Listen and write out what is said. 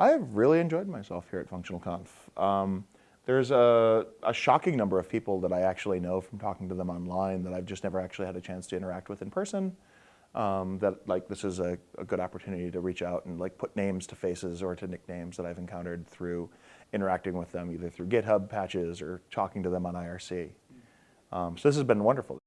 I've really enjoyed myself here at Functional Conf. Um, there's a, a, shocking number of people that I actually know from talking to them online that I've just never actually had a chance to interact with in person. Um, that like this is a, a, good opportunity to reach out and like put names to faces or to nicknames that I've encountered through interacting with them either through GitHub patches or talking to them on IRC. Um, so this has been wonderful.